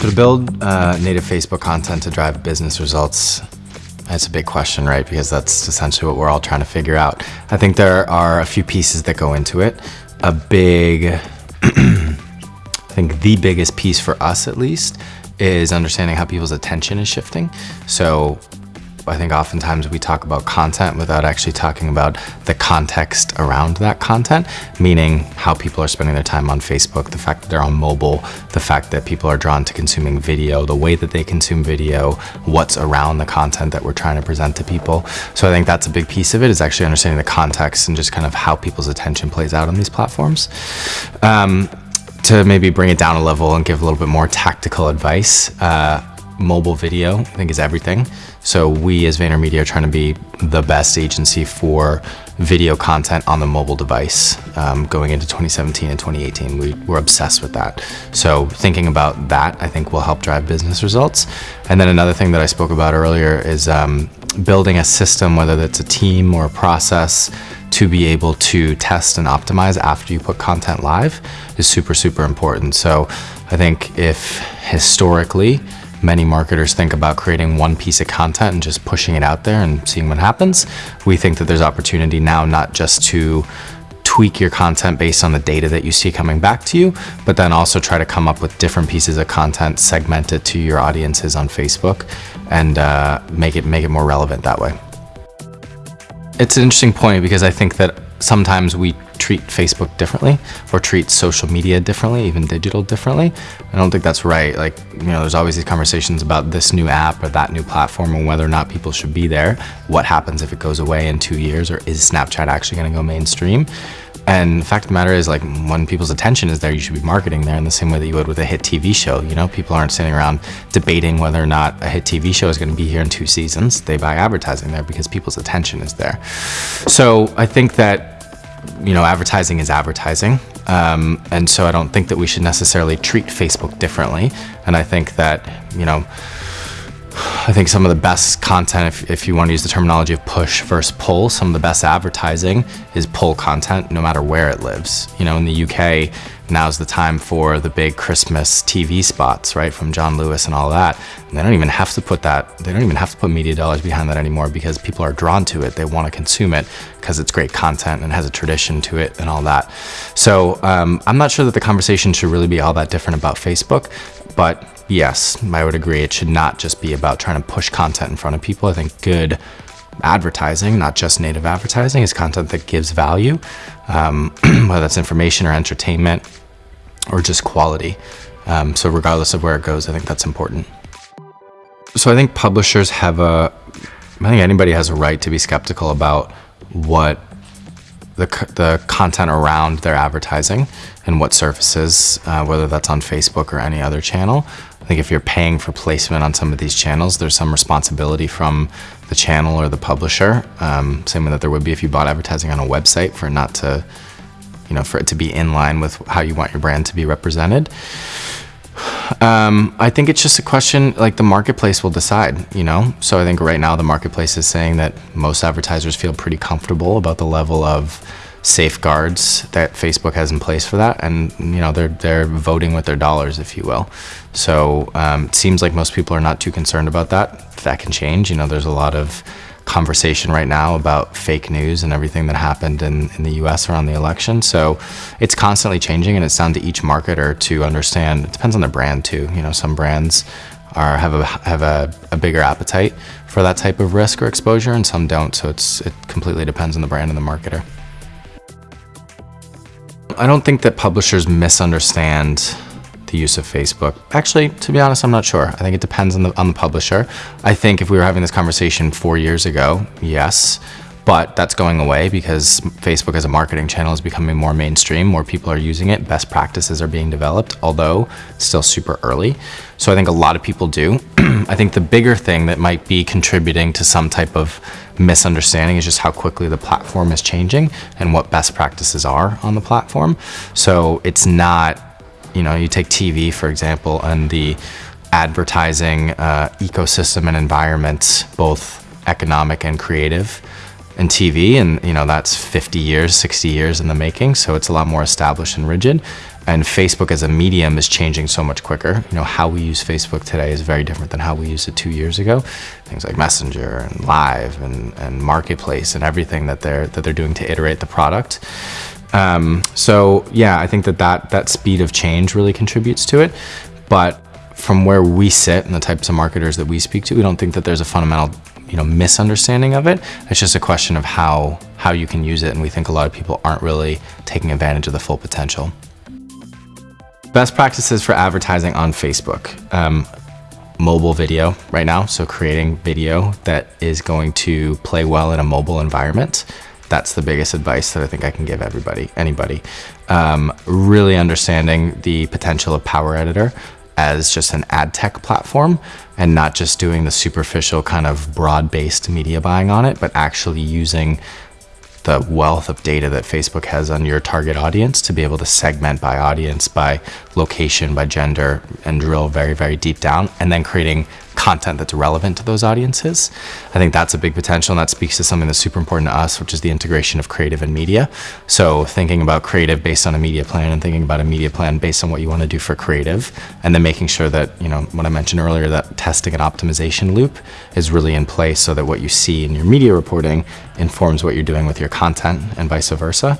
To build uh, native Facebook content to drive business results, that's a big question, right? Because that's essentially what we're all trying to figure out. I think there are a few pieces that go into it. A big, I think the biggest piece for us at least, is understanding how people's attention is shifting. So I think oftentimes we talk about content without actually talking about the context around that content, meaning how people are spending their time on Facebook, the fact that they're on mobile, the fact that people are drawn to consuming video, the way that they consume video, what's around the content that we're trying to present to people. So I think that's a big piece of it is actually understanding the context and just kind of how people's attention plays out on these platforms. Um, to maybe bring it down a level and give a little bit more tactical advice, uh, mobile video, I think is everything. So we as VaynerMedia are trying to be the best agency for video content on the mobile device um, going into 2017 and 2018. We, we're obsessed with that. So thinking about that, I think will help drive business results. And then another thing that I spoke about earlier is um, building a system, whether that's a team or a process, to be able to test and optimize after you put content live is super, super important. So I think if historically, many marketers think about creating one piece of content and just pushing it out there and seeing what happens. We think that there's opportunity now not just to tweak your content based on the data that you see coming back to you, but then also try to come up with different pieces of content segmented to your audiences on Facebook and uh, make it make it more relevant that way. It's an interesting point because I think that sometimes we treat Facebook differently or treat social media differently, even digital differently. I don't think that's right. Like, you know, there's always these conversations about this new app or that new platform and whether or not people should be there. What happens if it goes away in two years or is Snapchat actually going to go mainstream? And the fact of the matter is like when people's attention is there, you should be marketing there in the same way that you would with a hit TV show. You know, people aren't sitting around debating whether or not a hit TV show is going to be here in two seasons. They buy advertising there because people's attention is there. So I think that you know, advertising is advertising. Um, and so I don't think that we should necessarily treat Facebook differently. And I think that, you know, I think some of the best content, if, if you want to use the terminology of push versus pull, some of the best advertising is pull content no matter where it lives. You know, in the UK, now's the time for the big Christmas TV spots, right, from John Lewis and all that. And they don't even have to put that, they don't even have to put media dollars behind that anymore because people are drawn to it. They want to consume it because it's great content and has a tradition to it and all that. So um, I'm not sure that the conversation should really be all that different about Facebook, but yes, I would agree. It should not just be about trying to push content in front of people. I think good advertising, not just native advertising, is content that gives value, um, whether that's information or entertainment or just quality. Um, so regardless of where it goes, I think that's important. So I think publishers have a, I think anybody has a right to be skeptical about what the, the content around their advertising and what surfaces, uh, whether that's on Facebook or any other channel. I think if you're paying for placement on some of these channels, there's some responsibility from the channel or the publisher. Um, same way that there would be if you bought advertising on a website for not to you know, for it to be in line with how you want your brand to be represented. Um, I think it's just a question, like the marketplace will decide, you know? So I think right now the marketplace is saying that most advertisers feel pretty comfortable about the level of safeguards that Facebook has in place for that. And, you know, they're, they're voting with their dollars, if you will. So um, it seems like most people are not too concerned about that. That can change. You know, there's a lot of conversation right now about fake news and everything that happened in, in the US around the election. So it's constantly changing and it's down to each marketer to understand. It depends on the brand too. You know, some brands are have a have a, a bigger appetite for that type of risk or exposure and some don't. So it's it completely depends on the brand and the marketer. I don't think that publishers misunderstand the use of Facebook? Actually, to be honest, I'm not sure. I think it depends on the, on the publisher. I think if we were having this conversation four years ago, yes, but that's going away because Facebook as a marketing channel is becoming more mainstream, more people are using it, best practices are being developed, although still super early. So I think a lot of people do. I think the bigger thing that might be contributing to some type of misunderstanding is just how quickly the platform is changing and what best practices are on the platform. So it's not you know, you take TV, for example, and the advertising uh, ecosystem and environment, both economic and creative, and TV, and you know that's 50 years, 60 years in the making, so it's a lot more established and rigid. And Facebook as a medium is changing so much quicker. You know, how we use Facebook today is very different than how we used it two years ago. Things like Messenger and Live and, and Marketplace and everything that they're that they're doing to iterate the product. Um, so yeah, I think that, that that speed of change really contributes to it. But from where we sit and the types of marketers that we speak to, we don't think that there's a fundamental you know misunderstanding of it. It's just a question of how how you can use it, and we think a lot of people aren't really taking advantage of the full potential. Best practices for advertising on Facebook. Um, mobile video right now, so creating video that is going to play well in a mobile environment. That's the biggest advice that I think I can give everybody, anybody. Um, really understanding the potential of Power Editor as just an ad tech platform and not just doing the superficial kind of broad-based media buying on it, but actually using the wealth of data that Facebook has on your target audience to be able to segment by audience, by location, by gender, and drill very, very deep down, and then creating content that's relevant to those audiences. I think that's a big potential, and that speaks to something that's super important to us, which is the integration of creative and media. So thinking about creative based on a media plan and thinking about a media plan based on what you want to do for creative, and then making sure that, you know, what I mentioned earlier, that testing and optimization loop is really in place so that what you see in your media reporting informs what you're doing with your content and vice versa.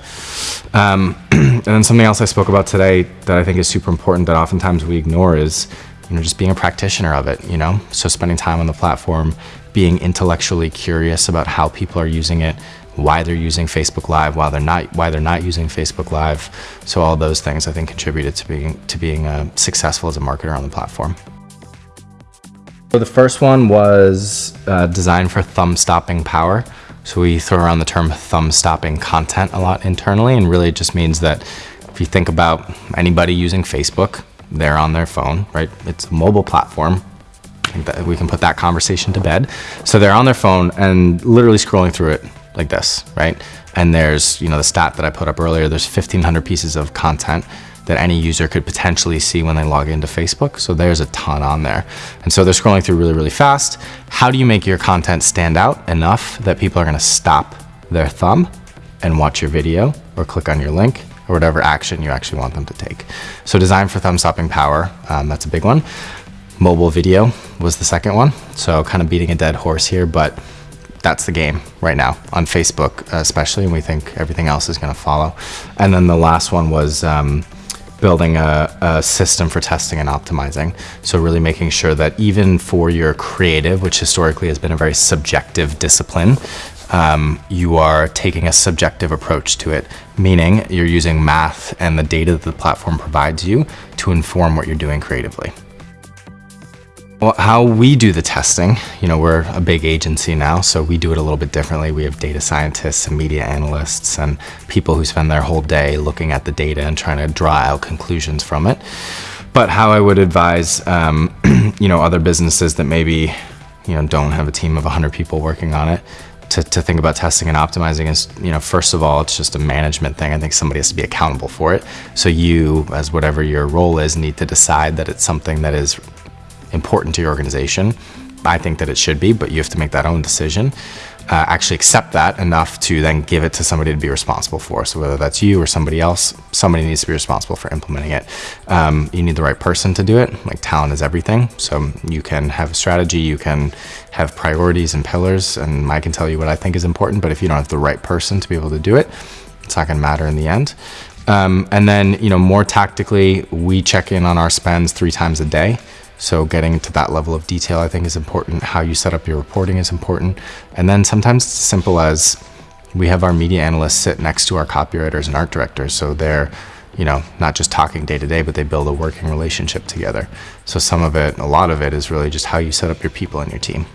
Um, and then something else I spoke about today that I think is super important that oftentimes we ignore is you know, just being a practitioner of it, you know? So spending time on the platform, being intellectually curious about how people are using it, why they're using Facebook Live, why they're not, why they're not using Facebook Live. So all those things I think contributed to being, to being uh, successful as a marketer on the platform. So the first one was uh, designed for thumb stopping power. So we throw around the term thumb stopping content a lot internally and really it just means that if you think about anybody using Facebook, they're on their phone, right? It's a mobile platform. I think that we can put that conversation to bed. So they're on their phone and literally scrolling through it like this, right? And there's, you know, the stat that I put up earlier, there's 1500 pieces of content that any user could potentially see when they log into Facebook. So there's a ton on there. And so they're scrolling through really, really fast. How do you make your content stand out enough that people are gonna stop their thumb and watch your video or click on your link or whatever action you actually want them to take. So design for thumb stopping power, um, that's a big one. Mobile video was the second one. So kind of beating a dead horse here, but that's the game right now on Facebook, especially, and we think everything else is going to follow. And then the last one was um, building a, a, system for testing and optimizing. So really making sure that even for your creative, which historically has been a very subjective discipline, um, you are taking a subjective approach to it, meaning you're using math and the data that the platform provides you to inform what you're doing creatively. Well, how we do the testing, you know, we're a big agency now, so we do it a little bit differently. We have data scientists and media analysts and people who spend their whole day looking at the data and trying to draw out conclusions from it. But how I would advise, um, you know, other businesses that maybe, you know, don't have a team of 100 people working on it to, to think about testing and optimizing is, you know, first of all, it's just a management thing. I think somebody has to be accountable for it. So you, as whatever your role is, need to decide that it's something that is important to your organization. I think that it should be, but you have to make that own decision uh, actually accept that enough to then give it to somebody to be responsible for. So whether that's you or somebody else, somebody needs to be responsible for implementing it. Um, you need the right person to do it. Like talent is everything. So you can have a strategy, you can have priorities and pillars, and I can tell you what I think is important, but if you don't have the right person to be able to do it, it's not gonna matter in the end. Um, and then, you know, more tactically, we check in on our spends three times a day. So getting to that level of detail, I think is important. How you set up your reporting is important. And then sometimes it's as simple as we have our media analysts sit next to our copywriters and art directors. So they're, you know, not just talking day to day, but they build a working relationship together. So some of it, a lot of it is really just how you set up your people and your team.